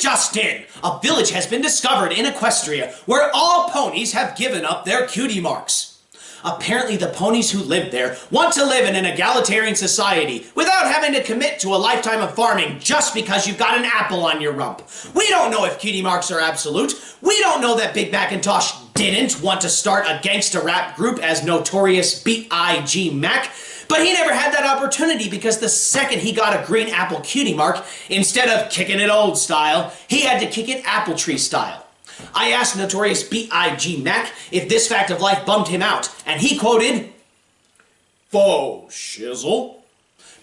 This just in! A village has been discovered in Equestria where all ponies have given up their cutie marks. Apparently the ponies who live there want to live in an egalitarian society without having to commit to a lifetime of farming just because you've got an apple on your rump. We don't know if cutie marks are absolute. We don't know that Big Macintosh didn't want to start a gangsta rap group as Notorious B.I.G. Mac. But he never had that opportunity because the second he got a green apple cutie mark, instead of kicking it old style, he had to kick it apple tree style. I asked Notorious B.I.G. Mac if this fact of life bummed him out, and he quoted, Faux shizzle.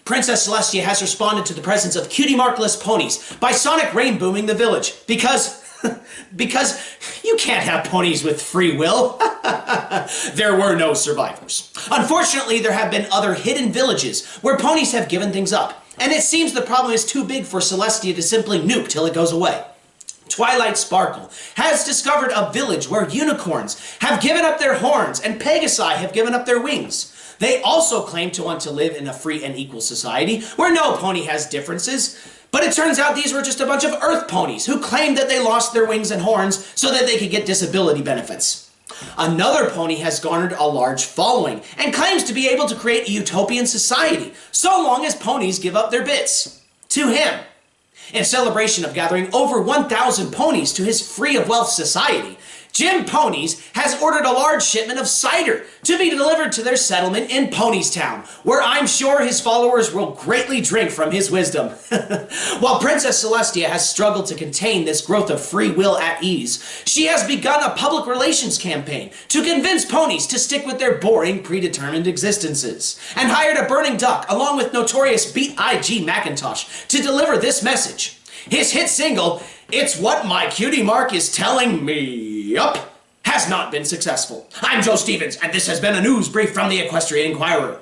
Princess Celestia has responded to the presence of cutie markless ponies by sonic rainbowing the village because because you can't have ponies with free will. there were no survivors. Unfortunately, there have been other hidden villages where ponies have given things up, and it seems the problem is too big for Celestia to simply nuke till it goes away. Twilight Sparkle has discovered a village where unicorns have given up their horns and Pegasi have given up their wings. They also claim to want to live in a free and equal society where no pony has differences, but it turns out these were just a bunch of earth ponies who claimed that they lost their wings and horns so that they could get disability benefits. Another pony has garnered a large following and claims to be able to create a utopian society so long as ponies give up their bits. To him. In celebration of gathering over 1,000 ponies to his free of wealth society, Jim Ponies has ordered a large shipment of cider to be delivered to their settlement in Ponystown, where I'm sure his followers will greatly drink from his wisdom. While Princess Celestia has struggled to contain this growth of free will at ease, she has begun a public relations campaign to convince ponies to stick with their boring, predetermined existences, and hired a burning duck along with notorious B.I.G. Macintosh to deliver this message. His hit single, It's What My Cutie Mark Is Telling Me Yup, has not been successful. I'm Joe Stevens, and this has been a news brief from the Equestrian Inquirer.